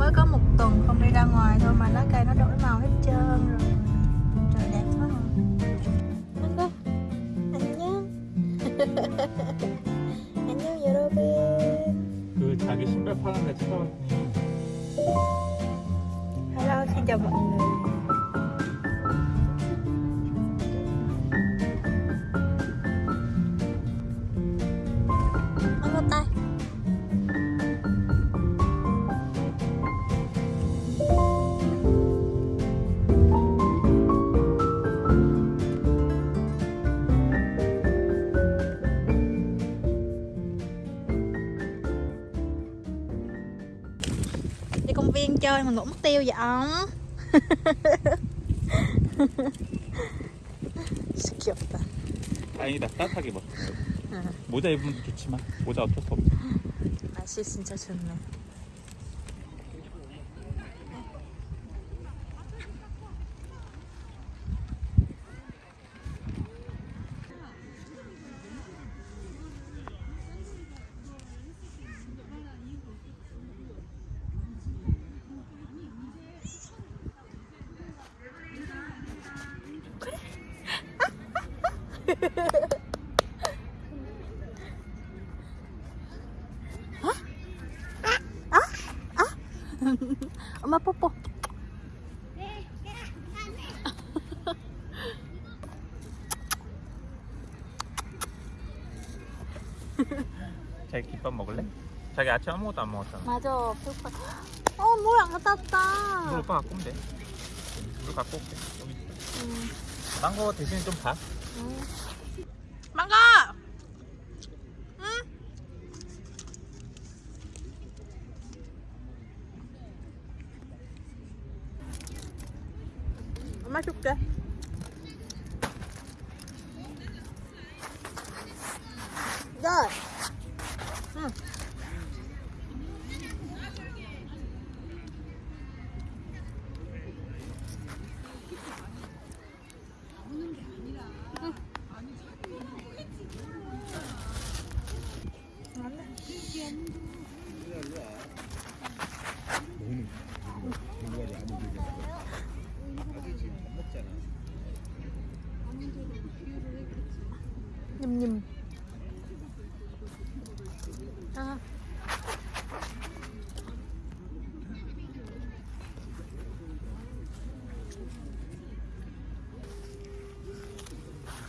mới có một tuần không đi ra ngoài thôi mà lá cây nó đổi màu hết trơn rồi trời đẹp quá à. anh ơi 안녕 안녕 여러분 그 자기 신발 파는 데 찾아왔더니 hello xin chào mọi người Mà ngủ mất tiêu vậy ông? 귀엽다 다행이다. 따뜻하게 입었어 응. 모자 입으면 좋지만 모자 어쩔 수 없어 날씨 진짜 좋네 엄마 뽀뽀. 자기 김밥 먹을래? 자기 아침 아무것도 안 먹었잖아. 맞아. 배고파. 어 물 안 갖다 물 왔다 오빠 갖고 오면 돼 물 갖고 올게. 여기 있어. 응. 망고 대신에 좀 봐. 응. 망고 응? 엄마 줄게 네. 응. 냠냠. 아.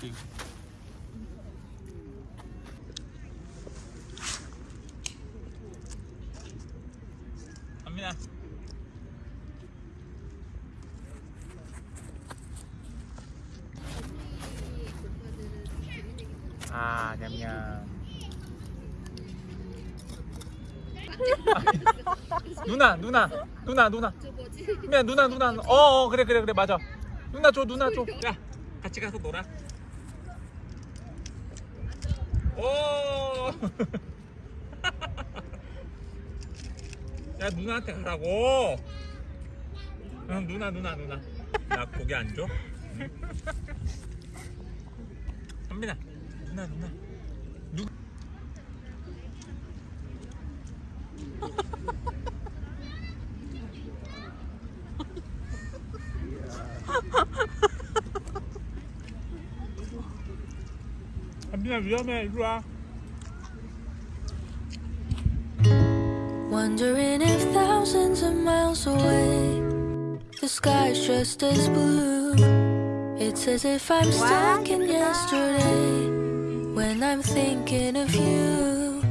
안민 아, 냠냠. 누나, 누나, 누나, 누나. 미안, 누나, 누나. 어, 어, 그래, 그래, 그래, 맞아. 누나 줘, 누나 줘. 야, 같이 가서 놀아. 오. 야, 누나한테 가라고. 응, 누나, 누나, 누나. 나 고개 안 줘? 응? 선민아, 누나, 누나. 누. 선민아 위험해, 이리 와. Wondering if thousands of miles away the sky's just as blue. It's as if I'm stuck in yesterday when I'm thinking of you.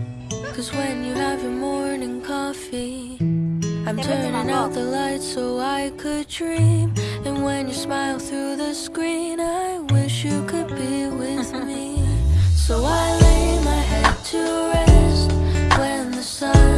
Cause when you have your morning coffee, I'm turning out the lights so I could dream. And when you smile through the screen, I wish you could be with me. So I lay my head to rest when the sun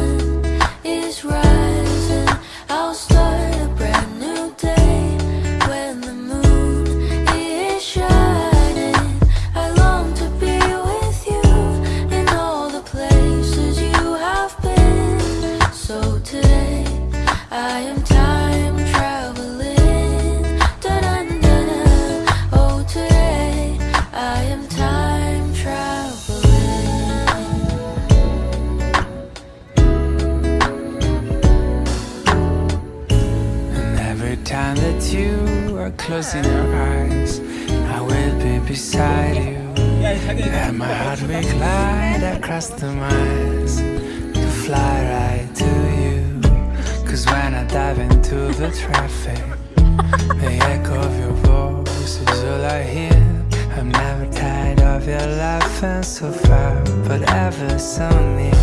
And my heart will glide across the miles to fly right to you. Cause when I dive into the traffic, the echo of your voice is all I hear. I'm never tired of your laughing so far, but ever so near.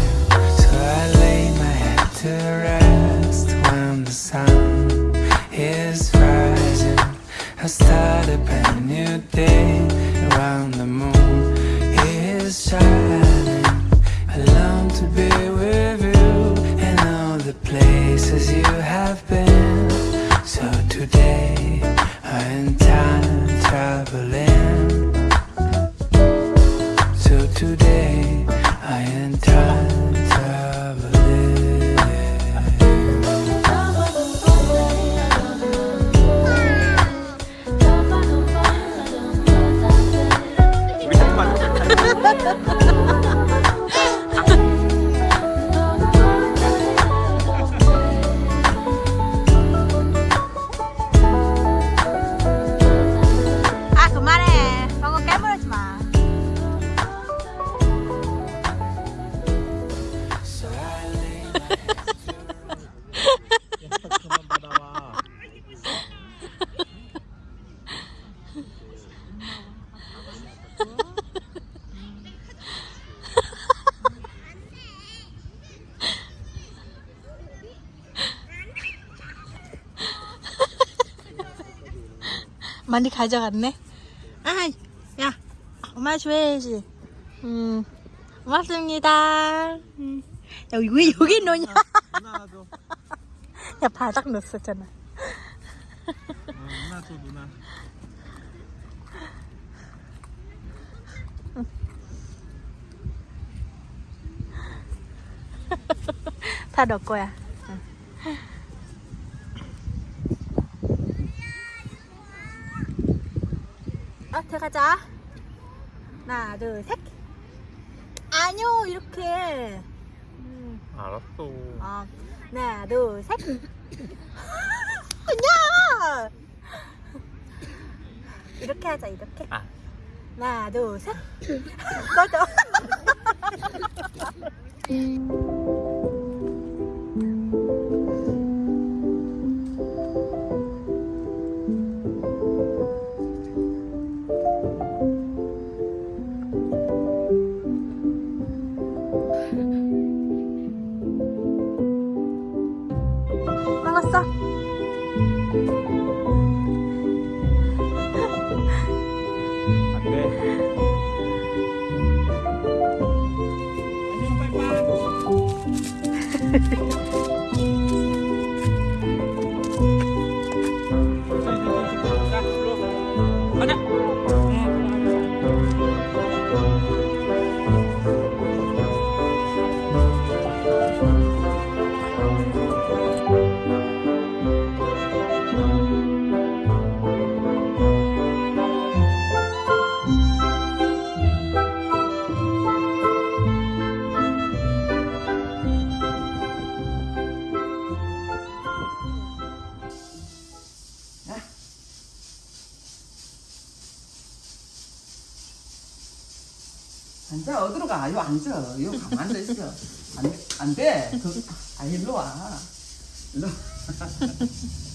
So I lay my head to rest when the sun is rising. I start a brand new day around the moon time. 많이 가져갔네? 아이 야 엄마 줘야지. 음 고맙습니다. 음. 야, 왜 여기 누나 줘. 야 바닥 넣었었잖아. 어, 누나 줘 누나. 다 넣을 거야 아 들어가자 하나 둘 셋 아니요 이렇게 음. 알았어. 어, 하나, 둘, 셋. 그냥! 이렇게 하자, 이렇게. 아. 하나, 둘, 셋. 꺼져. 먹 요 앉아. 요 가만 앉아 있어. 안, 안 돼. 그, 아 일로 와. 일로.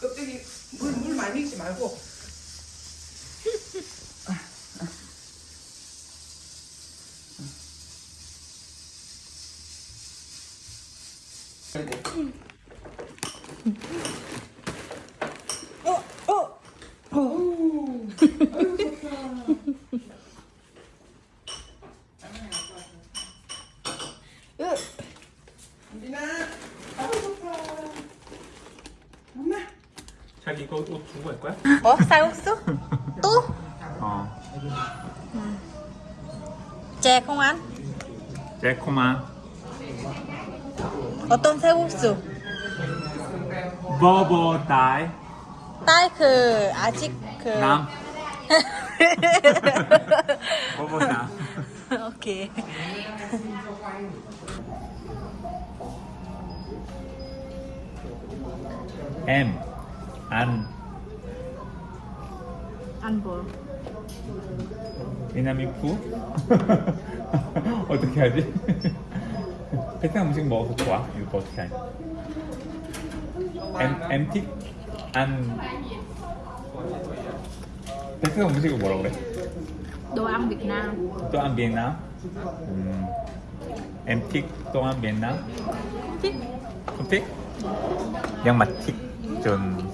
껍데기 물, 물 많이 넣지 말고 자기 이거 옷 두고 갈 거야? 뭐? 쌀국수? 또? 어. 쟤 không ăn? 매콤한 어떤 쌀국수? 버버 다이 딸그 아직 그남 먹어보자. ok ăn ăn vừa 미나미 푸? 어떻게 하지? 베트남 음식 먹어서 좋아? 이거 어떻게 하지? 엠, 엠틱? 안 베트남 음식을 뭐라 그래? đồ ăn Việt Nam 또안 비엔나? 음, 엠틱 또한 비엔나? thích 틱? 양마 틱 전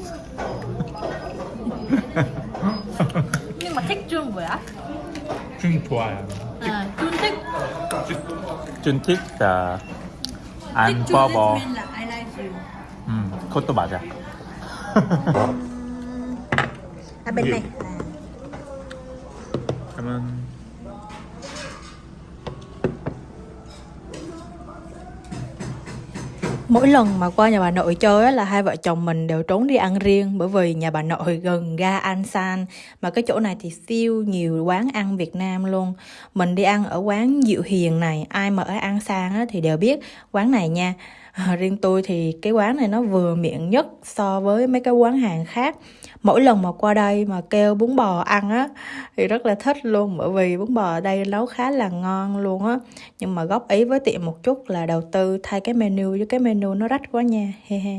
nhưng mà thích trương 뭐야? 준 좋아요 à trương thích 준틱 자, 안 you 음, 그것도 맞아 à bên Nhiều. này 그러면 Mỗi lần mà qua nhà bà nội chơi á, là hai vợ chồng mình đều trốn đi ăn riêng bởi vì nhà bà nội gần ga An San mà cái chỗ này thì siêu nhiều quán ăn Việt Nam luôn. Mình đi ăn ở quán Diệu Hiền này, ai mà ở An San á, thì đều biết quán này nha. À, riêng tôi thì cái quán này nó vừa miệng nhất so với mấy cái quán hàng khác. Mỗi lần mà qua đây mà kêu bún bò ăn á thì rất là thích luôn bởi vì bún bò ở đây nấu khá là ngon luôn á. Nhưng mà góp ý với tiệm một chút là đầu tư thay cái menu với cái menu nó rách quá nha he he.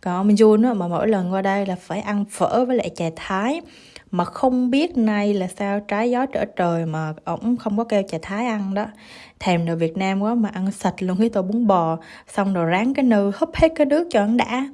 Còn ông Jun á mà mỗi lần qua đây là phải ăn phở với lại chè thái. Mà không biết nay là sao trái gió trở trời mà ổng không có kêu chè thái ăn đó thèm đồ Việt Nam quá mà ăn sạch luôn cái tô bún bò xong rồi ráng cái nư húp hết cái nước cho ăn đã.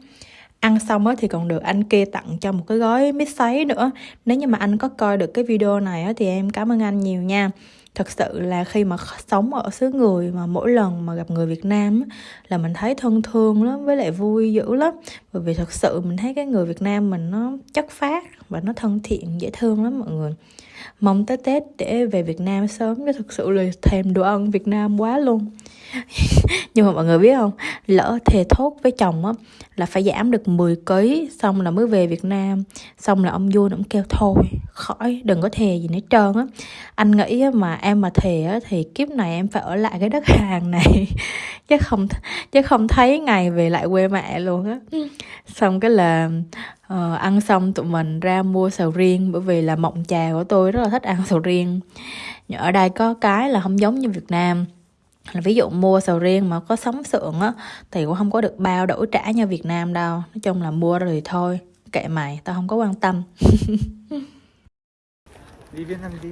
Ăn xong á thì còn được anh kia tặng cho một cái gói mít sấy nữa. Nếu như mà anh có coi được cái video này á thì em cảm ơn anh nhiều nha. Thật sự là khi mà sống ở xứ người mà mỗi lần mà gặp người Việt Nam á, là mình thấy thân thương lắm với lại vui dữ lắm. Bởi vì thật sự mình thấy cái người Việt Nam mình nó chất phát và nó thân thiện dễ thương lắm mọi người mong tới Tết để về Việt Nam sớm chứ thực sự là thèm đồ ăn Việt Nam quá luôn. nhưng mà mọi người biết không? Lỡ thề thốt với chồng á là phải giảm được 10 kg xong là mới về Việt Nam. Xong là ông vua ông kêu thôi khỏi đừng có thề gì nữa trơn á. Anh nghĩ á, mà em mà thề á, thì kiếp này em phải ở lại cái đất hàng này. Chứ không chứ không thấy ngày về lại quê mẹ luôn á. Xong cái là ờ, ăn xong tụi mình ra mua sầu riêng bởi vì là mộng trà của tôi rất là thích ăn sầu riêng. Ở đây có cái là không giống như Việt Nam là ví dụ mua sầu riêng mà có sống sượng á thì cũng không có được bao đổi trả như Việt Nam đâu. Nói chung là mua rồi thì thôi kệ mày tao không có quan tâm. Đi Việt Nam đi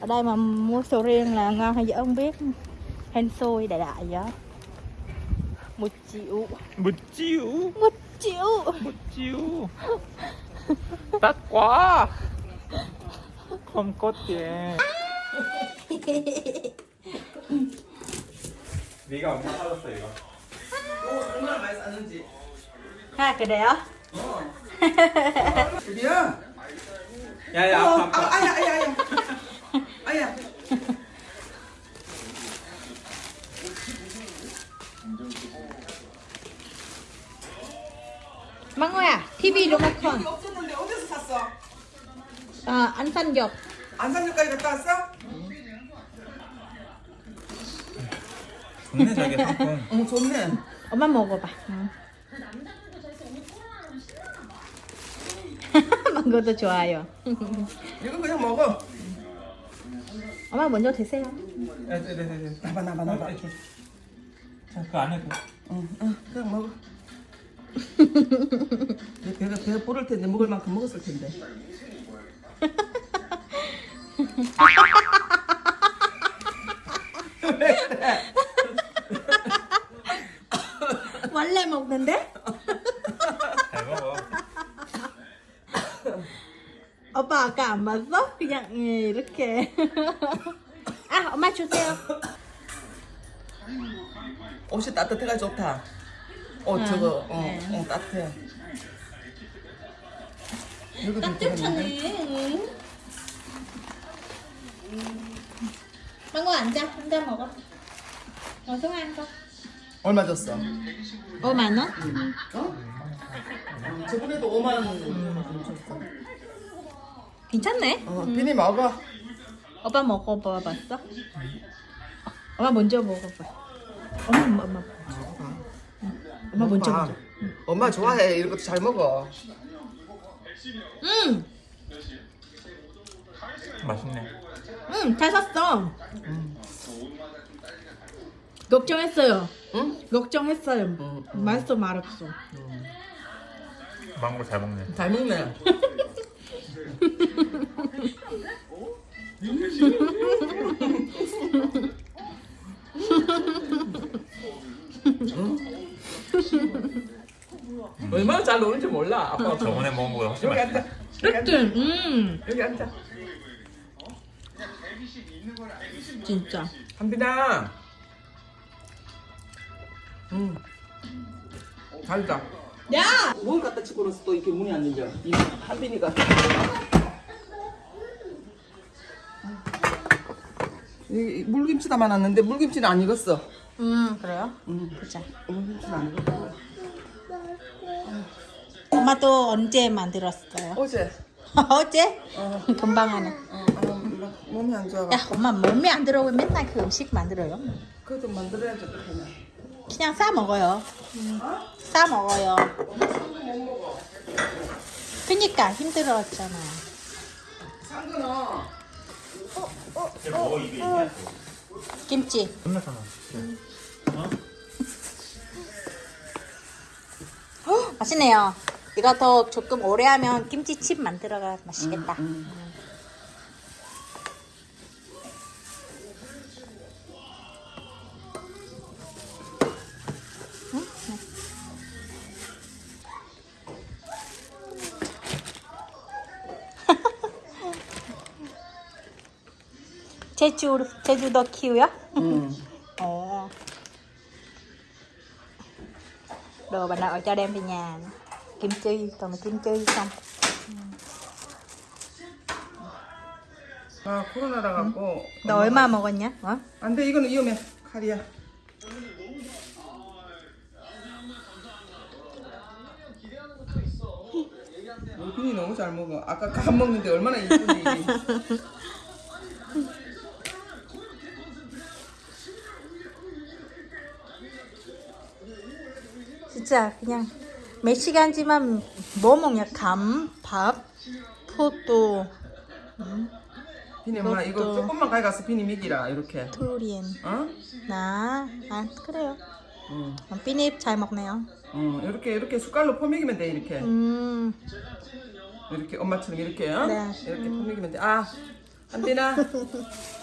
ở đây mà mua sầu riêng là ngon hay dở không biết. Hên xôi đại đại vậy. Một triệu. Một triệu? Một triệu. Một triệu? Đắt quá. Không có tiền 네가 엄마 사줬어 이거 이거 얼마나 많이 쌌는지. ha cái đấy á 드디어. 야야 어, 아파 아, 아야, 아야, 아야. 아야. à TV 여기 없었는데 어디서 샀어? xanh dọc 안산역까지 갔다 왔어? 좋네 자기 상품 어, 좋네. 엄마 먹어봐 응. 망고도 좋아요 이거 그냥 먹어. 엄마 먼저 드세요 네네네 나봐, 나봐, 나봐. 자그 안에 그 응, 응, 그냥 먹어. 내 배가 배가 부를 텐데 먹을 만큼 먹었을 텐데. 안 봤어? 그냥 예, 이렇게 아 엄마 주세요 옷이 따뜻해가 좋다. 옷 저거, 어, 네. 어, 따뜻해. 따뜻하네. 망고 앉아 앉아 먹어 ăn con 얼마 줬어? ô mà nó 어? 저번에도 5만 원 줬어. 괜찮네. 어, 비니 먹어. 오빠 먹어봐봤어? 엄마 먼저 먹어봐. 엄마 엄마 엄마. 엄마 먼저 엄마. 먹어. 엄마 좋아해. 이런 것도 잘 먹어. 응, 맛있네. 응, 잘 샀어. 걱정했어요. 응? 걱정했어요. 맛있어 말았어. 망고 잘 먹네. 잘 먹네. 얼마나 잘 노는지 몰라. 아빠 저번에 먹은 거보다 훨씬 여기. 앉아. 여기 앉아. 음, 여기 앉아. 진짜. 한빈아. 응. 잘다. 야! 뭘 갖다 치고 그래서 또 이렇게 문이 안 열려. 이 한빈이가. 이 물김치 담아놨는데 물김치는 안 익었어. 음, 그래요? 응. 보자. 물김치는 안 익었어. 엄마 또 언제 만들었어요? 어제. 어제? 금방 하네. 어, 어, 막 몸이 안 좋아. 야, 엄마 몸에 안 들어 왜 맨날 그 음식 만들어요? 그것도 만들어야지 어떡하냐. 그냥 싸 먹어요. 싸 먹어요. 그니까 힘들었잖아. 상근아. 김치. 끝났잖아. 헉, 맛있네요. 이거 더 조금 오래 하면 김치칩 만들어가 맛있겠다. 제주 제주도 키우요? 응. Ồ Đồ bà nội cho đem về nhà nè. Kim chi, toàn là kim chi xong 아 코로나라 갖고. 너 얼마 먹었냐? 어? 안돼 이거는 위험해 칼이야. 우빈이 너무 잘 먹어. 아까 간 먹는데 얼마나 이쁜지. 진짜 그냥 몇 시간지만 뭐 먹냐? 감, 밥, 포도, 비니 엄마 이거 이것도. 조금만 가져가서 비니 먹이라 이렇게. 투리엔 어? 나, 아 그래요 응. 어, 삐닙 잘 먹네요 어 이렇게 이렇게 숟갈로 퍼먹이면 돼 이렇게. 음, 이렇게 엄마처럼 이렇게 어? 네. 이렇게 퍼먹이면 돼. 아 한빈아